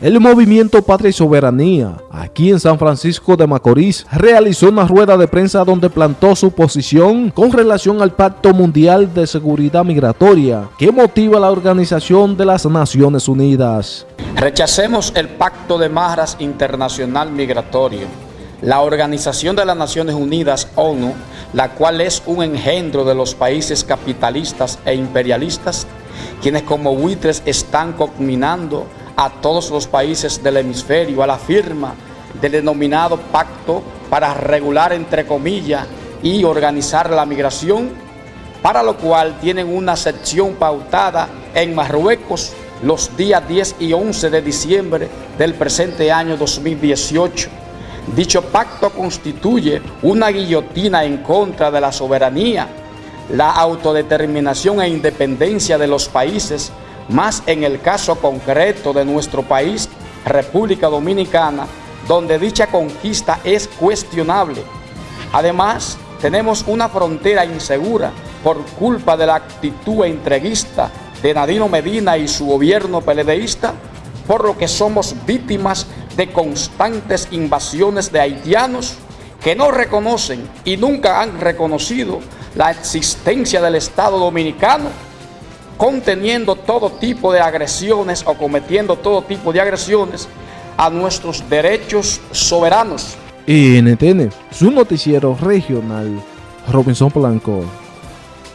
El movimiento Patria y Soberanía, aquí en San Francisco de Macorís, realizó una rueda de prensa donde plantó su posición con relación al Pacto Mundial de Seguridad Migratoria que motiva la Organización de las Naciones Unidas. Rechacemos el Pacto de Marras Internacional Migratorio, la Organización de las Naciones Unidas, ONU, la cual es un engendro de los países capitalistas e imperialistas, quienes como buitres están combinando a todos los países del hemisferio a la firma del denominado pacto para regular, entre comillas, y organizar la migración, para lo cual tienen una sección pautada en Marruecos los días 10 y 11 de diciembre del presente año 2018. Dicho pacto constituye una guillotina en contra de la soberanía, la autodeterminación e independencia de los países más en el caso concreto de nuestro país, República Dominicana, donde dicha conquista es cuestionable. Además, tenemos una frontera insegura por culpa de la actitud entreguista de Nadino Medina y su gobierno peledeísta, por lo que somos víctimas de constantes invasiones de haitianos que no reconocen y nunca han reconocido la existencia del Estado Dominicano conteniendo todo tipo de agresiones o cometiendo todo tipo de agresiones a nuestros derechos soberanos. NTN, su noticiero regional, Robinson Blanco.